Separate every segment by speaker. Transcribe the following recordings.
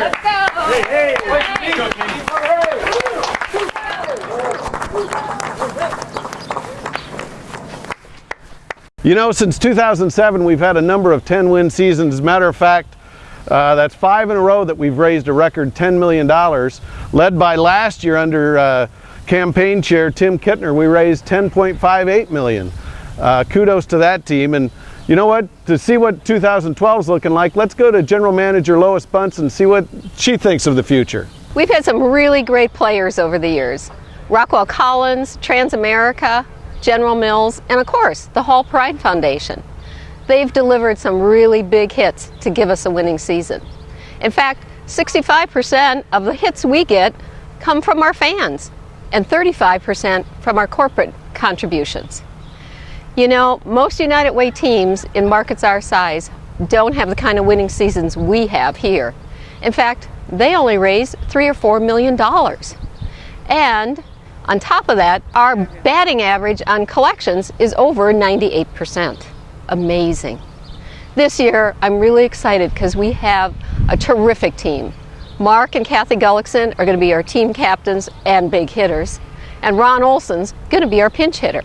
Speaker 1: Let's go! Hey,
Speaker 2: You know, since 2007, we've had a number of 10-win seasons. As a matter of fact, uh, that's five in a row that we've raised a record $10 million. Led by last year under uh, campaign chair Tim Kittner, we raised 10.58 million. Uh, kudos to that team. And you know what? To see what 2012 is looking like, let's go to General Manager Lois Buntz and see what she thinks of the future.
Speaker 3: We've had some really great players over the years. Rockwell Collins, Transamerica, General Mills, and of course, the Hall-Perrine Foundation. They've delivered some really big hits to give us a winning season. In fact, 65% of the hits we get come from our fans and 35% from our corporate contributions. You know, most United Way teams in markets our size don't have the kind of winning seasons we have here. In fact, they only raise three or four million dollars. And on top of that, our batting average on collections is over 98%. Amazing. This year, I'm really excited because we have a terrific team. Mark and Kathy Gullickson are going to be our team captains and big hitters, and Ron Olson's going to be our pinch hitter.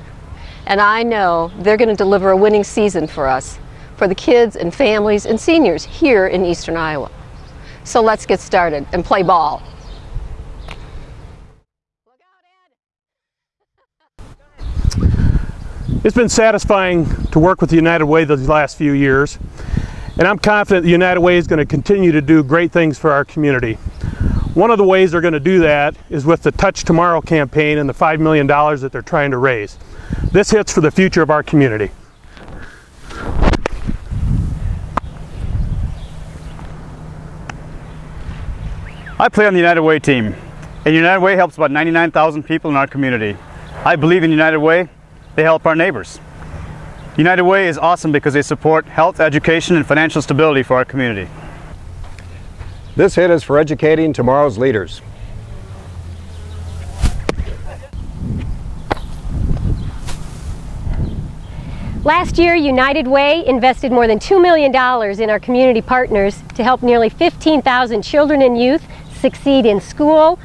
Speaker 3: And I know they're going to deliver a winning season for us, for the kids and families and seniors here in Eastern Iowa. So let's get started and play ball.
Speaker 4: It's been satisfying to work with the United Way these last few years, and I'm confident the United Way is going to continue to do great things for our community. One of the ways they're going to do that is with the Touch Tomorrow campaign and the $5 million that they're trying to raise. This hits for the future of our community.
Speaker 5: I play on the United Way team, and United Way helps about 99,000 people in our community. I believe in United Way they help our neighbors. United Way is awesome because they support health, education, and financial stability for our community.
Speaker 6: This hit is for educating tomorrow's leaders.
Speaker 7: Last year, United Way invested more than $2 million in our community partners to help nearly 15,000 children and youth succeed in school,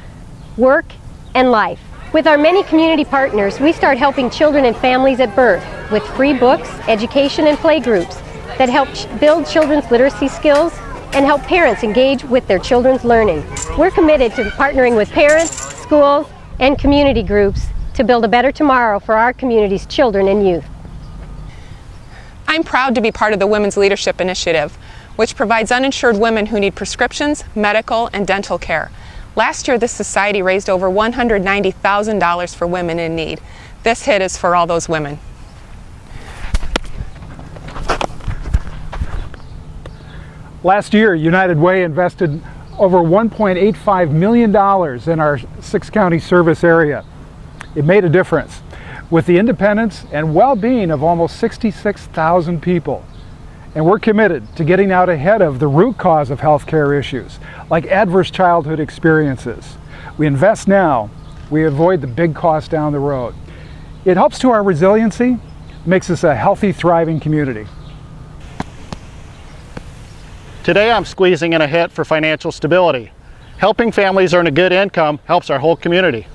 Speaker 7: work, and life. With our many community partners, we start helping children and families at birth with free books, education, and play groups that help build children's literacy skills and help parents engage with their children's learning. We're committed to partnering with parents, schools, and community groups to build a better tomorrow for our community's children and youth.
Speaker 8: I'm proud to be part of the Women's Leadership Initiative, which provides uninsured women who need prescriptions, medical, and dental care. Last year, this society raised over $190,000 for women in need. This hit is for all those women.
Speaker 9: Last year, United Way invested over $1.85 million in our six county service area. It made a difference with the independence and well-being of almost 66,000 people. And we're committed to getting out ahead of the root cause of healthcare issues, like adverse childhood experiences. We invest now, we avoid the big cost down the road. It helps to our resiliency, makes us a healthy, thriving community.
Speaker 10: Today I'm squeezing in a hit for financial stability. Helping families earn a good income helps our whole community.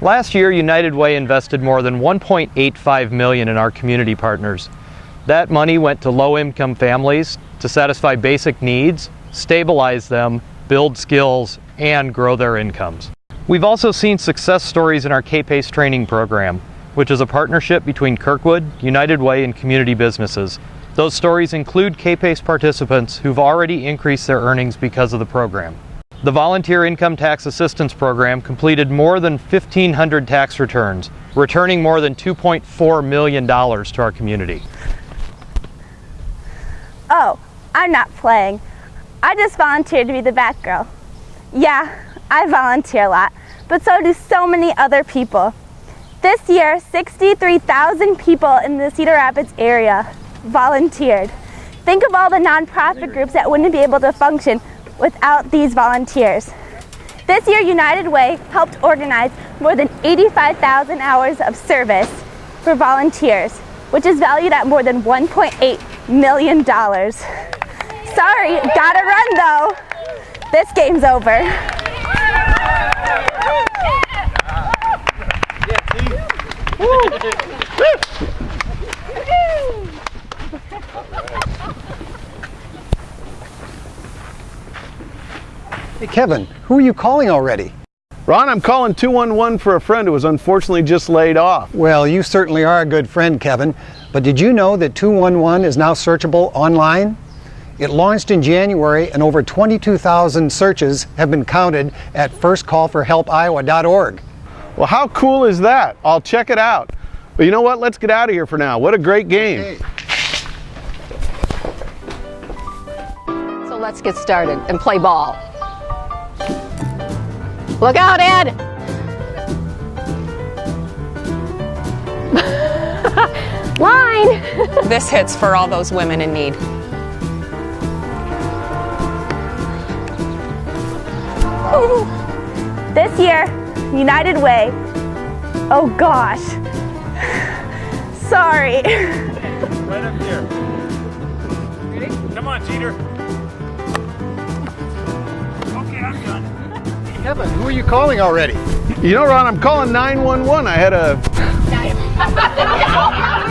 Speaker 11: Last year, United Way invested more than 1.85 million in our community partners. That money went to low-income families to satisfy basic needs, stabilize them, build skills, and grow their incomes. We've also seen success stories in our K-PACE training program, which is a partnership between Kirkwood, United Way, and community businesses. Those stories include K-PACE participants who've already increased their earnings because of the program. The Volunteer Income Tax Assistance Program completed more than 1,500 tax returns, returning more than $2.4 million to our community.
Speaker 12: Oh, I'm not playing. I just volunteered to be the Batgirl. Yeah, I volunteer a lot, but so do so many other people. This year, 63,000 people in the Cedar Rapids area volunteered. Think of all the nonprofit groups that wouldn't be able to function without these volunteers. This year, United Way helped organize more than 85,000 hours of service for volunteers. which is valued at more than $1.8 million. Sorry, gotta run though. This game's over.
Speaker 1: Hey, Kevin, who are you calling already?
Speaker 2: Ron, I'm calling 211 for a friend who was unfortunately just laid off.
Speaker 1: Well, you certainly are a good friend, Kevin. But did you know that 211 is now searchable online? It launched in January and over 22,000 searches have been counted at firstcallforhelpiowa.org.
Speaker 2: Well, how cool is that? I'll check it out. But you know what? Let's get out of here for now. What a great game.
Speaker 3: So let's get started and play ball. Look out, Ed!
Speaker 7: Line!
Speaker 8: This hits for all those women in need.
Speaker 12: This year, United Way. Oh gosh. Sorry.
Speaker 4: Right up here. Ready? Come on, Jeter. Okay, I'm done.
Speaker 1: Kevin, who are you calling already?
Speaker 2: You know, Ron, I'm calling 911. I had a